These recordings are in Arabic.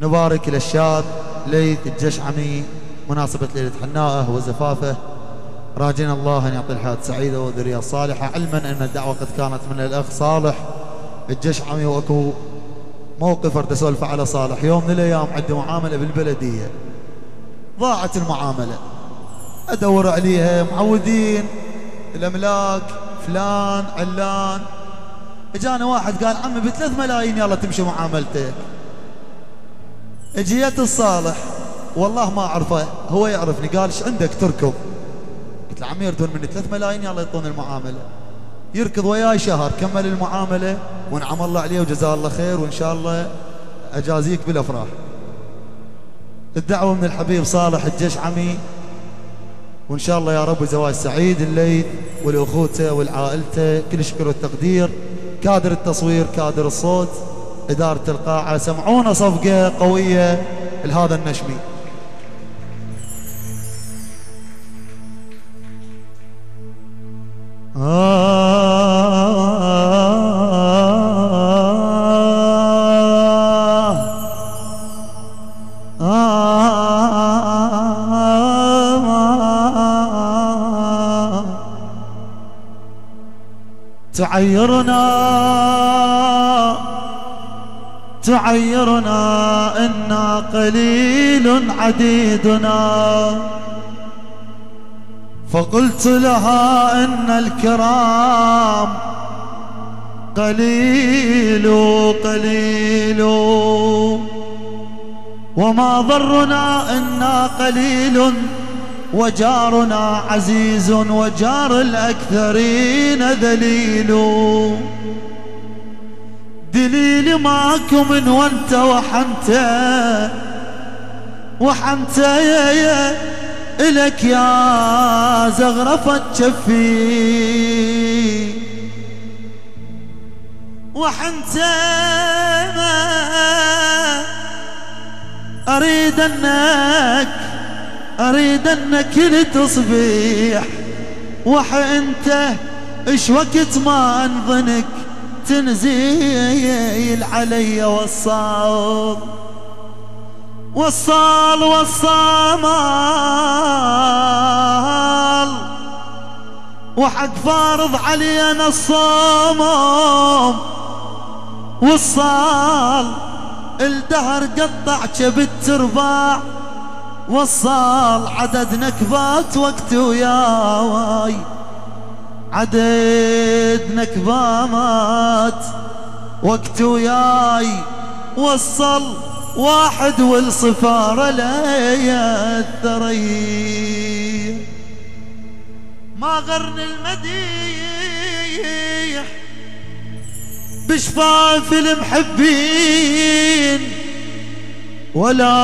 نبارك للشاب ليث الجشعمي مناسبة ليلة حناءه وزفافه. راجين الله أن يعطي الحياة سعيدة والذرية الصالحة علما أن الدعوة قد كانت من الأخ صالح. الجشعمي وأكو موقف أرد أسولف على صالح. يوم من الأيام عندي معاملة بالبلدية. ضاعت المعاملة. أدور عليها معودين. الأملاك فلان علان. إجانا واحد قال عمي بثلاث ملايين يلا تمشي معاملتك. اجيت الصالح. والله ما أعرفه. هو يعرفني. قال إيش عندك تركض؟ قلت له عمي يردون مني ثلاث ملايين يلا يعطون المعاملة. يركض وياي شهر كمل المعاملة ونعم الله عليه وجزاه الله خير وإن شاء الله أجازيك بالأفراح. الدعوة من الحبيب صالح الجشعمي وإن شاء الله يا رب زواج سعيد الليث والأخوته والعائلته. كل شكر والتقدير. كادر التصوير كادر الصوت. إدارة القاعة. سمعونا صفقة قوية لهذا النشمي. تعيرنا. تعيرنا إنا قليل عديدنا. فقلت لها إن الكرام قليل قليل. وما ضرنا إنا قليل وجارنا عزيز وجار الأكثرين ذليل. دليل ماكو من وانت وحنت. وحنت يا يا إلك يا زغرفة شفي وحنت ما أريد أنك أريد أنك لتصبيح وح أنت إيش وقت ما أنظنك؟ تنزيل علي وصال وصال وصامال وحق فارض علي أنا الصوم وصال الدهر قطع كبت ترباع وصال عدد نكبات وقت وياي. عدد نكبات وقت وياي وصل واحد والصفارة لا الثري ما غرن المديح بشفاف المحبين ولا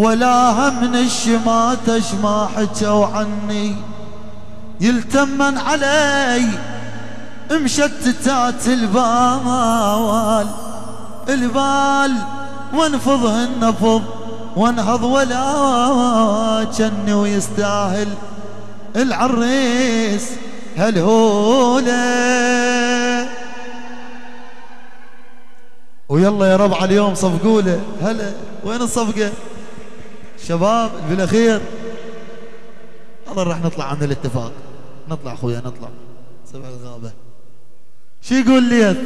ولا من الشماتة ما حكوا عني يلتمن علي مشتتات البال البال وانفضه النفض وانهض ولا كني ويستاهل. العريس هالهولة ويلا يا ربع اليوم صفقوا له هلا وين الصفقة؟ شباب بالأخير. الله راح نطلع عن الاتفاق. نطلع أخويا نطلع. سبع الغابة. شو يقول لي؟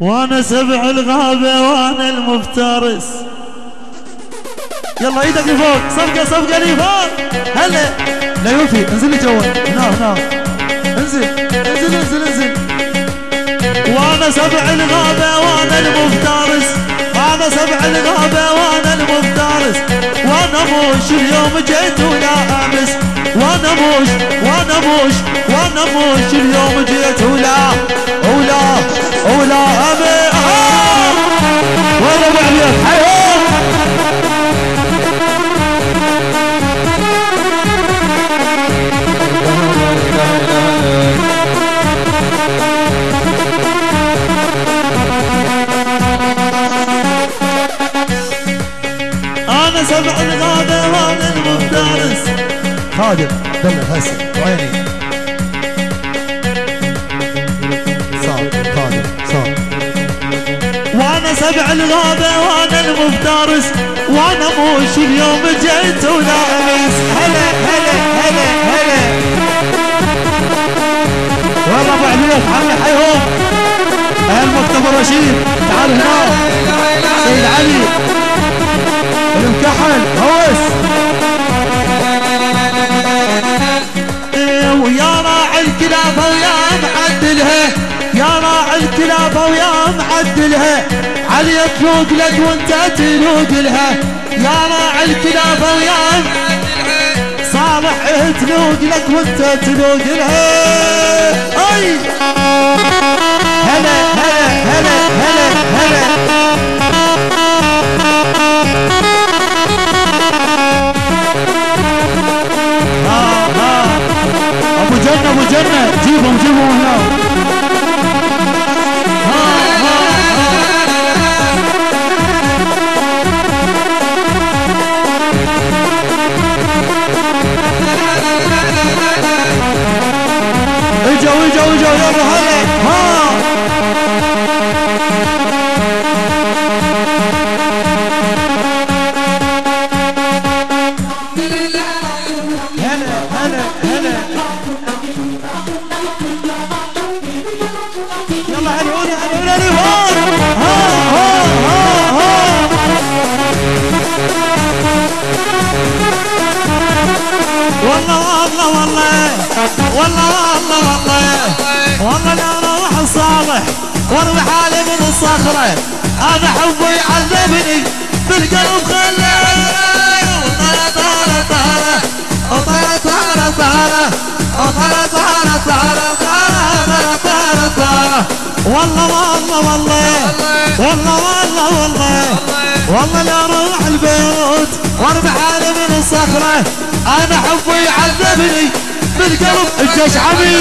وأنا سبع الغابة وأنا المفترس. يلا إيدك لفوق. صفقة صفقة لفوق هلا. لا يوفي انزل لي جوا هنا هنا انزل انزل انزل انزل. وأنا سبع الغابة وأنا المفترس. أنا سبع الغابة وأنا المفترس. وأنا موش اليوم جيت ولا أمس. وأنا موش وأنا موش وأنا موش اليوم جيت ولا ولا ولا أمس. سبع الغابة وأنا المفترس. خادم دلة هسه وعيني. وأنا سبع الغابة وأنا المفترس وأنا موش اليوم جيت وناقص هلا هلا هلا هلا. والله أبو عبيد حي حيهم المختبر رشيد تعال هنا. سيد علي. المكحل هوس إيه، ويا راعي الكلاب ويا معدلها يا راعي الكلاب ويا معدلها علي تلوق لك وانت تلوق لها. يا راعي الكلاب ويا صالح تلوق لك وانت تلوق لها. أي! هلا. Benjamin والله أنا روح صالح وأروح حالي من الصخرة. هذا حبه يعذبني بالقلب خله وطالع طالع طالع وطالع طالع طالع وطالع طالع طالع طالع طالع طالع والله والله والله والله والله والله والله لا روح البيوت واربح حالي من الصخرة. أنا حبه يعذبني بالقلب الجيش عمي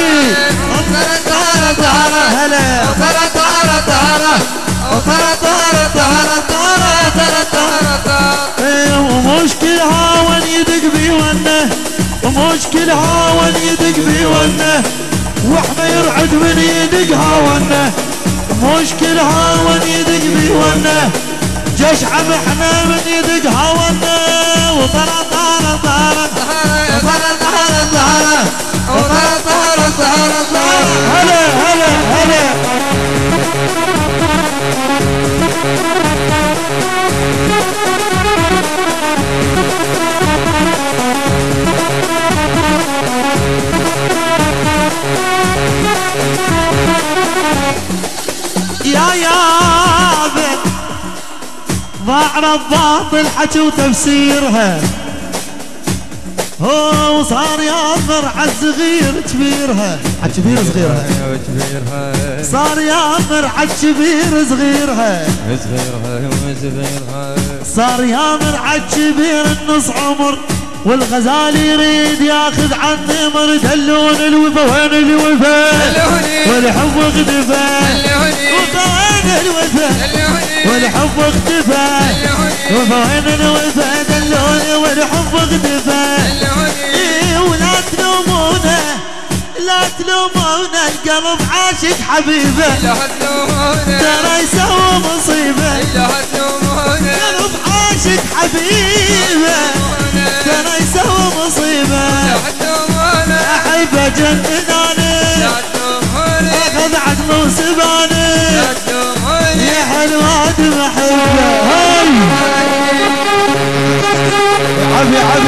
وطرة طارة طارة هلا وطرة طارة طارة وطرة طارة طارة طارة طارة طارة طارة ومشكل هاون يدق بي ونه. ومشكل هاون يدق بي ونه. وإحنا يرعد من يدق هاونه مشكل هاون يدق بي ونه. جيش عم إحنا من إيدك هوانا وطلع طالع طالع وطلع طالع طالع وطلع طالع طالع طالع هلا هلا هلا Yeah, yeah. ضاع الباطل حكي وتفسيرها. هو صار ياثر على الصغير كبيرها. على كبير صغيرها. وكبيرها صار ياثر على كبير صغيرها. صغيرها وصغيرها صار يامر على كبير النص عمر. والغزال يريد ياخذ عن نمر دلون الوفا وين الوفا. والحب اختفى. وفا وين الوفا. والحب اختفى. وفا وين الوفا؟ دلوني والحب اختفى إيه ولا تلومونه لا تلومونه القلب عاشق حبيبه. لا تلومونا ترى يسوي مصيبه. لا تلومونا قلب عاشق حبيبه. تنيسة ومصيبة أحبة جنناني أخذ عدم وسباني يا حلوة محبة عفي عفي